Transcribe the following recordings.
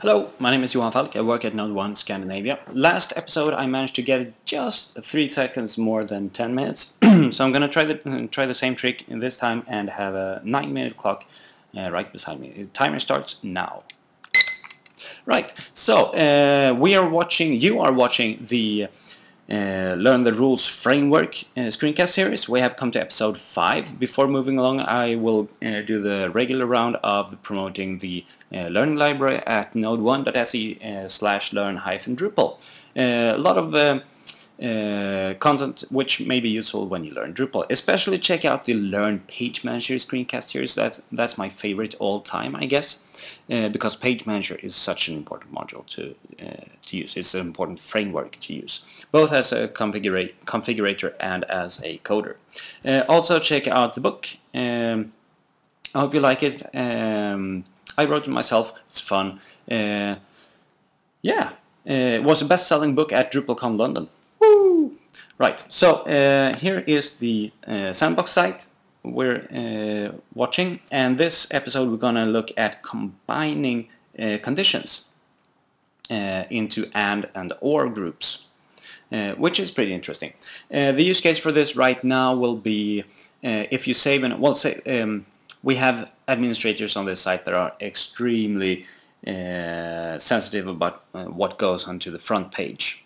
Hello, my name is Johan Falk. I work at Node 1 Scandinavia. Last episode I managed to get just 3 seconds more than 10 minutes. so I'm gonna try the, try the same trick this time and have a 9 minute clock uh, right beside me. The timer starts now. Right, so uh, we are watching, you are watching the uh, Learn the Rules Framework uh, screencast series. We have come to episode 5. Before moving along I will uh, do the regular round of promoting the uh, learning library at node1.se uh, slash learn hyphen Drupal. Uh, a lot of uh, content which may be useful when you learn Drupal. Especially check out the Learn Page Manager screencast series. That's, that's my favorite all time, I guess, uh, because Page Manager is such an important module to, uh, to use. It's an important framework to use, both as a configura configurator and as a coder. Uh, also check out the book. Um, I hope you like it. Um, I wrote it myself. It's fun. Uh, yeah, uh, it was a best-selling book at DrupalCon London. Right, so uh, here is the uh, sandbox site we're uh, watching and this episode we're gonna look at combining uh, conditions uh, into AND and OR groups uh, which is pretty interesting. the use case for this right now will be if you save and well say um, we have administrators on this site that are extremely sensitive about what goes onto the front page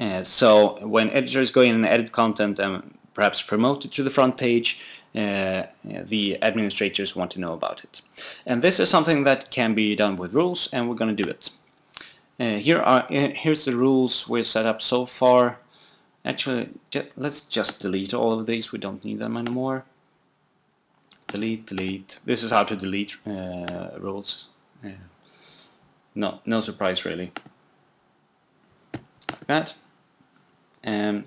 uh, so when editors go in and edit content and perhaps promote it to the front page, uh, the administrators want to know about it. And this is something that can be done with rules and we're going to do it. Uh, here are uh, here's the rules we've set up so far. Actually, let's just delete all of these. We don't need them anymore. Delete, delete. This is how to delete uh, rules. no, no surprise really. Like that. Um,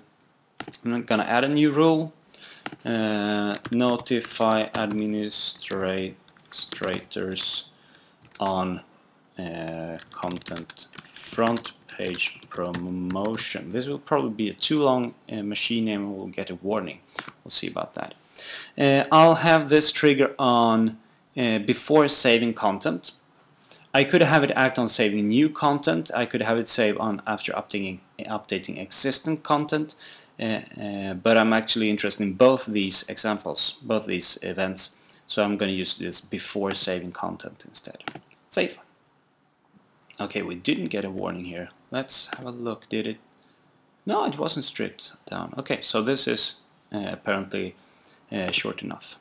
I'm going to add a new rule. Uh, notify administrators on uh, content front page promotion. This will probably be a too long uh, machine name and we'll get a warning. We'll see about that. Uh, I'll have this trigger on uh, before saving content. I could have it act on saving new content. I could have it save on after updating, updating existing content. Uh, uh, but I'm actually interested in both these examples, both these events. So I'm going to use this before saving content instead. Save. Okay, we didn't get a warning here. Let's have a look. Did it? No, it wasn't stripped down. Okay, so this is uh, apparently uh, short enough.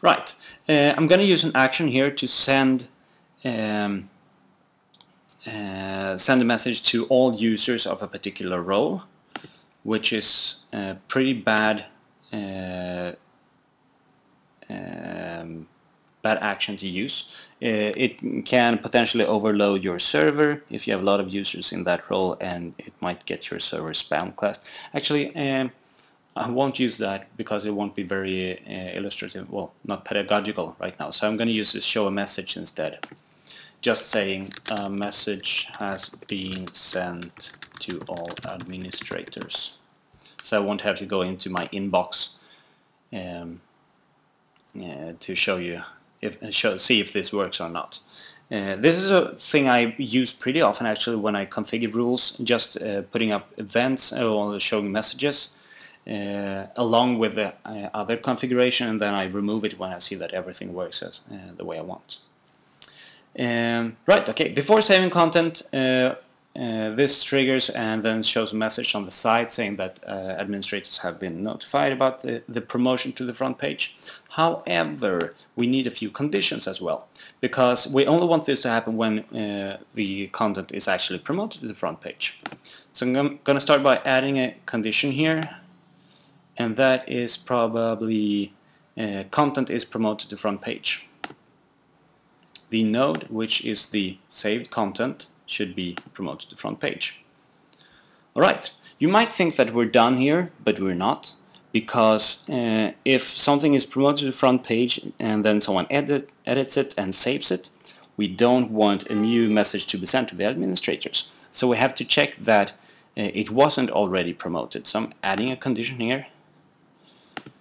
Right, uh, I'm going to use an action here to send um, uh, send a message to all users of a particular role, which is a pretty bad uh, um, bad action to use. Uh, it can potentially overload your server if you have a lot of users in that role and it might get your server spam. Actually, um, I won't use that because it won't be very uh, illustrative, well, not pedagogical right now. So I'm going to use this show a message instead just saying a message has been sent to all administrators. So I won't have to go into my inbox um, uh, to show you if show, see if this works or not. Uh, this is a thing I use pretty often actually when I configure rules, just uh, putting up events or showing messages uh, along with the uh, other configuration and then I remove it when I see that everything works as, uh, the way I want. Um, right, okay, before saving content, uh, uh, this triggers and then shows a message on the side saying that uh, administrators have been notified about the, the promotion to the front page. However, we need a few conditions as well, because we only want this to happen when uh, the content is actually promoted to the front page. So I'm going to start by adding a condition here, and that is probably uh, content is promoted to front page the node, which is the saved content, should be promoted to the front page. Alright, you might think that we're done here, but we're not, because uh, if something is promoted to the front page and then someone edit, edits it and saves it, we don't want a new message to be sent to the administrators. So we have to check that uh, it wasn't already promoted. So I'm adding a condition here.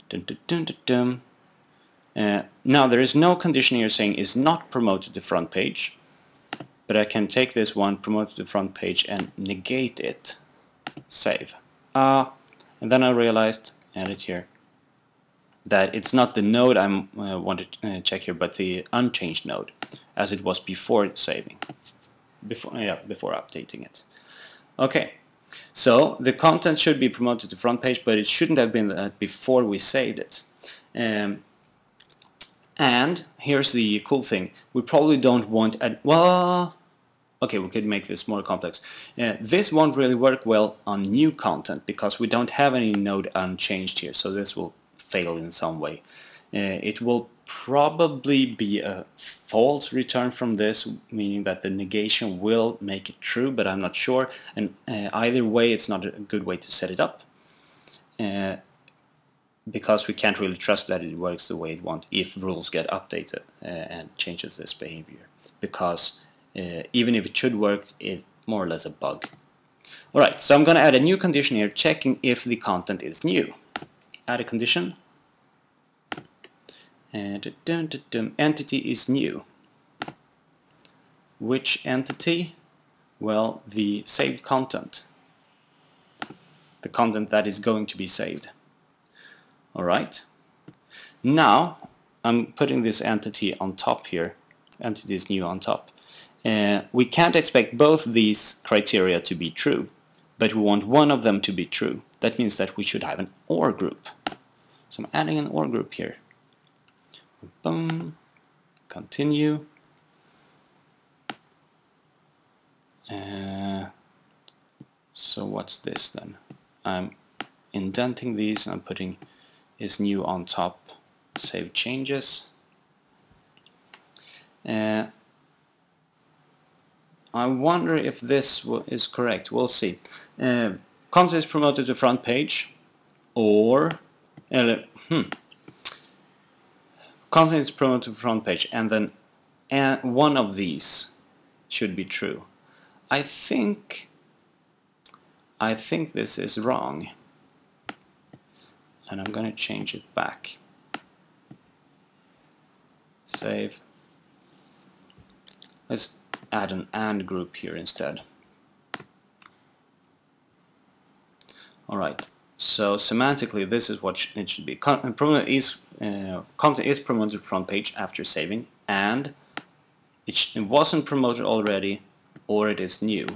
Dun, dun, dun, uh, now there is no condition here saying is not promoted to front page. but I can take this one, promote to front page and negate it. Save. Uh, and then I realized, edit here, that it's not the node I uh, want to uh, check here, but the unchanged node, as it was before saving, before yeah, before updating it. Okay, so the content should be promoted to front page, but it shouldn't have been that before we saved it. Um, and here's the cool thing: we probably don't want a well. Okay, we could make this more complex. Uh, this won't really work well on new content because we don't have any node unchanged here, so this will fail in some way. Uh, it will probably be a false return from this, meaning that the negation will make it true, but I'm not sure. And uh, either way, it's not a good way to set it up. Because we can't really trust that it works the way it wants if rules get updated uh, and changes this behavior. Because uh, even if it should work, it's more or less a bug. Alright, so I'm going to add a new condition here, checking if the content is new. Add a condition. And dun, dun, dun, entity is new. Which entity? Well, the saved content. The content that is going to be saved. Alright. Now, I'm putting this entity on top here. Entity is new on top. Uh, we can't expect both these criteria to be true, but we want one of them to be true. That means that we should have an OR group. So I'm adding an OR group here. Boom. Continue. Uh, so what's this then? I'm indenting these and I'm putting is new on top. Save changes. Uh, I wonder if this is correct. We'll see. Uh, content is promoted to front page or uh, hmm, content is promoted to front page and then uh, one of these should be true. I think I think this is wrong and I'm going to change it back. Save. Let's add an AND group here instead. Alright, so semantically this is what it should be. Content is, uh, content is promoted front page after saving and it wasn't promoted already or it is new.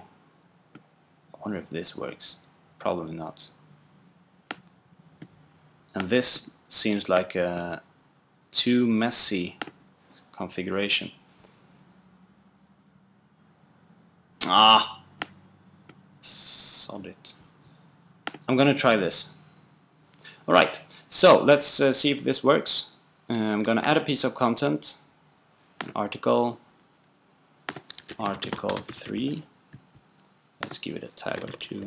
I wonder if this works. Probably not. And this seems like a too messy configuration. Ah, solid. I'm gonna try this. Alright, so let's uh, see if this works. Uh, I'm gonna add a piece of content, an article, article 3. Let's give it a tag or two.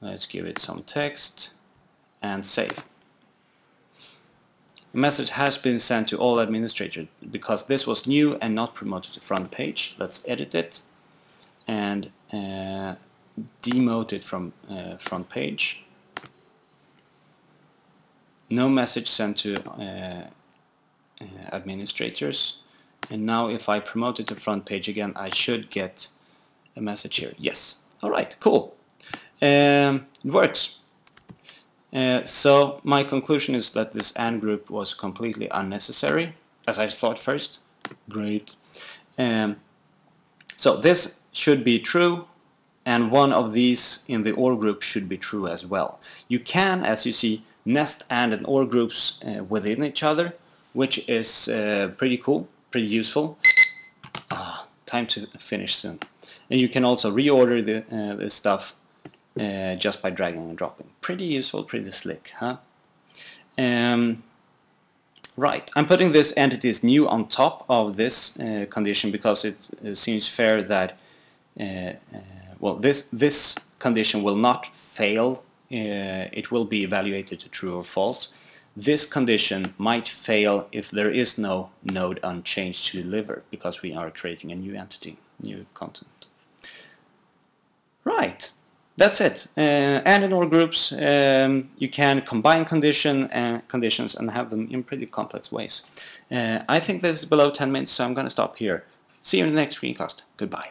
Let's give it some text and save. A message has been sent to all administrators because this was new and not promoted to front page. Let's edit it and uh, demote it from uh, front page. No message sent to uh, uh, administrators. And now if I promote it to front page again, I should get a message here. Yes. All right, cool. Um, it works. Uh, so my conclusion is that this AND group was completely unnecessary, as I thought first. Great. Um, so this should be true, and one of these in the OR group should be true as well. You can, as you see, nest AND and OR groups uh, within each other, which is uh, pretty cool, pretty useful. Ah, time to finish soon. And you can also reorder the, uh, the stuff uh, just by dragging and dropping. Pretty useful, pretty slick, huh? Um, right, I'm putting this entity is new on top of this uh, condition because it uh, seems fair that uh, uh, well this this condition will not fail. It will be evaluated to true or false. This condition might fail if there is no node unchanged to deliver because we are creating a new entity, new content. Right that's it. Uh, and in all groups, um, you can combine condition and conditions and have them in pretty complex ways. Uh, I think this is below 10 minutes, so I'm going to stop here. See you in the next screencast. Goodbye.